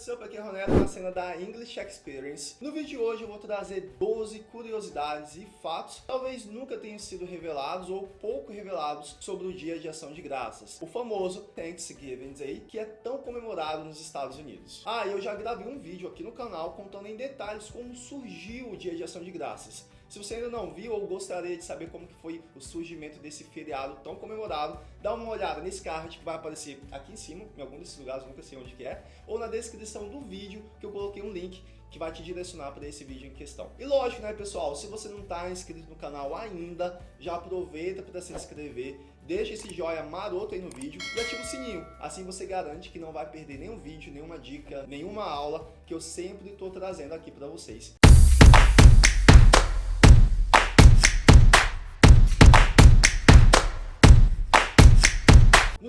what's up? Aqui é Ronero na cena da English Experience. No vídeo de hoje eu vou trazer 12 curiosidades e fatos talvez nunca tenham sido revelados ou pouco revelados sobre o Dia de Ação de Graças, o famoso Thanksgiving Day, que é tão comemorado nos Estados Unidos. Ah, eu já gravei um vídeo aqui no canal contando em detalhes como surgiu o Dia de Ação de Graças. Se você ainda não viu ou gostaria de saber como que foi o surgimento desse feriado tão comemorado, dá uma olhada nesse card que vai aparecer aqui em cima, em algum desses lugares, nunca sei onde que é, ou na descrição do vídeo que eu coloquei um link que vai te direcionar para esse vídeo em questão. E lógico, né, pessoal, se você não está inscrito no canal ainda, já aproveita para se inscrever, deixa esse joinha maroto aí no vídeo e ativa o sininho. Assim você garante que não vai perder nenhum vídeo, nenhuma dica, nenhuma aula que eu sempre estou trazendo aqui para vocês.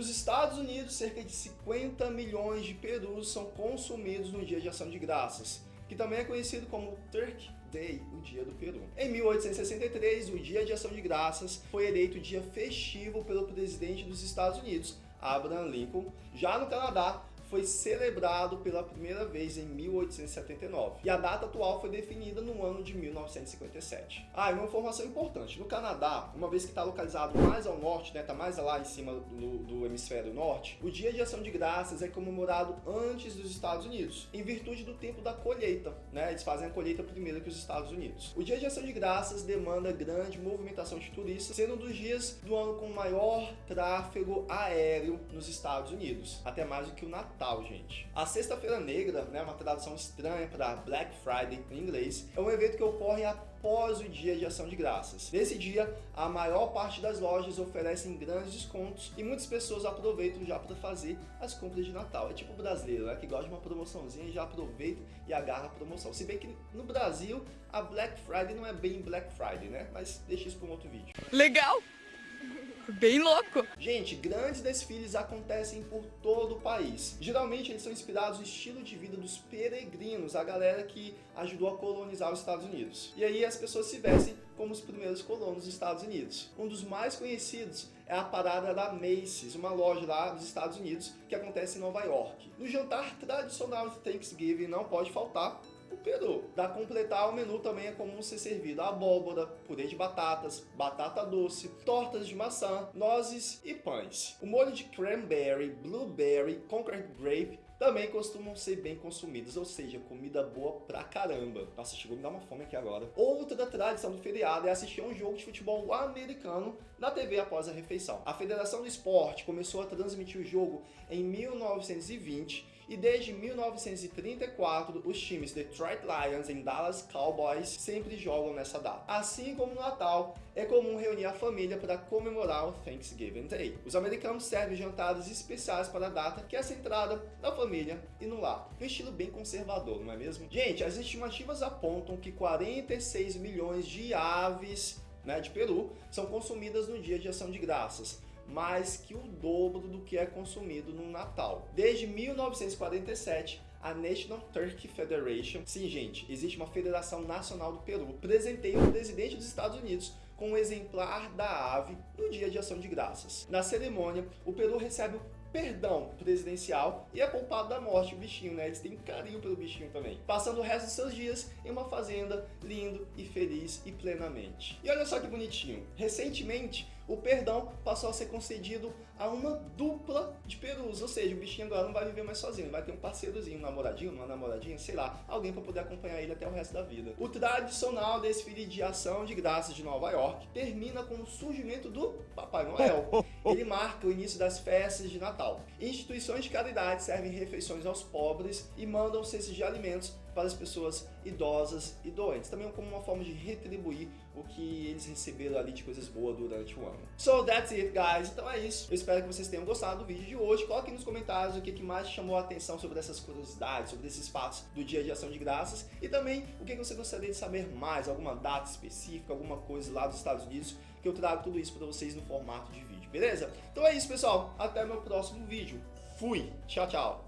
Nos Estados Unidos, cerca de 50 milhões de perus são consumidos no dia de ação de graças, que também é conhecido como Turkey Day, o dia do peru. Em 1863, o dia de ação de graças foi eleito dia festivo pelo presidente dos Estados Unidos, Abraham Lincoln. Já no Canadá, foi celebrado pela primeira vez em 1879 e a data atual foi definida no ano de 1957. Ah, e uma informação importante, no Canadá, uma vez que está localizado mais ao norte, né, tá mais lá em cima do, do hemisfério norte, o dia de ação de graças é comemorado antes dos Estados Unidos, em virtude do tempo da colheita, né, eles fazem a colheita primeiro que os Estados Unidos. O dia de ação de graças demanda grande movimentação de turistas, sendo um dos dias do ano com maior tráfego aéreo nos Estados Unidos, até mais do que o Natal Natal, gente. A Sexta-feira Negra, né, uma tradução estranha para Black Friday em inglês, é um evento que ocorre após o dia de ação de graças. Nesse dia, a maior parte das lojas oferecem grandes descontos e muitas pessoas aproveitam já para fazer as compras de Natal. É tipo o brasileiro, né, que gosta de uma promoçãozinha e já aproveita e agarra a promoção. Se bem que no Brasil, a Black Friday não é bem Black Friday, né? Mas deixa isso para um outro vídeo. Legal! Bem louco! Gente, grandes desfiles acontecem por todo o país. Geralmente eles são inspirados no estilo de vida dos peregrinos, a galera que ajudou a colonizar os Estados Unidos. E aí as pessoas se vestem como os primeiros colonos dos Estados Unidos. Um dos mais conhecidos é a parada da Macy's, uma loja lá dos Estados Unidos que acontece em Nova York. No jantar tradicional de Thanksgiving não pode faltar o peru. Para completar o menu também é comum ser servido abóbora, purê de batatas, batata doce, tortas de maçã, nozes e pães. O molho de cranberry, blueberry, conquered grape também costumam ser bem consumidos, ou seja, comida boa pra caramba. Nossa, chegou a me dar uma fome aqui agora. Outra tradição do feriado é assistir um jogo de futebol americano na TV após a refeição. A Federação do Esporte começou a transmitir o jogo em 1920 e desde 1934 os times Detroit Lions e Dallas Cowboys sempre jogam nessa data. Assim como no Natal, é comum reunir a família para comemorar o Thanksgiving Day. Os americanos servem jantares especiais para a data, que é centrada na família e no lar. Um estilo bem conservador, não é mesmo? Gente, as estimativas apontam que 46 milhões de aves né, de peru são consumidas no dia de ação de graças mais que o dobro do que é consumido no Natal. Desde 1947, a National Turkey Federation, sim gente, existe uma federação nacional do Peru, presenteia o presidente dos Estados Unidos com um exemplar da ave no dia de ação de graças. Na cerimônia, o Peru recebe o perdão presidencial e é poupado da morte o bichinho, né? Eles têm carinho pelo bichinho também. Passando o resto dos seus dias em uma fazenda, lindo e feliz e plenamente. E olha só que bonitinho. Recentemente, o perdão passou a ser concedido a uma dupla de perus, ou seja, o bichinho agora não vai viver mais sozinho, vai ter um parceirozinho, um namoradinho, uma namoradinha, sei lá, alguém para poder acompanhar ele até o resto da vida. O tradicional desfile de ação de graças de Nova York termina com o surgimento do Papai Noel. Ele marca o início das festas de Natal. Instituições de caridade servem refeições aos pobres e mandam cestos de alimentos para as pessoas idosas e doentes. Também como uma forma de retribuir o que eles receberam ali de coisas boas durante o ano. So that's it, guys. Então é isso. Eu espero que vocês tenham gostado do vídeo de hoje. Coloquem nos comentários o que mais chamou a atenção sobre essas curiosidades, sobre esses fatos do dia de ação de graças e também o que você gostaria de saber mais, alguma data específica, alguma coisa lá dos Estados Unidos, que eu trago tudo isso para vocês no formato de vídeo, beleza? Então é isso, pessoal. Até meu próximo vídeo. Fui. Tchau, tchau.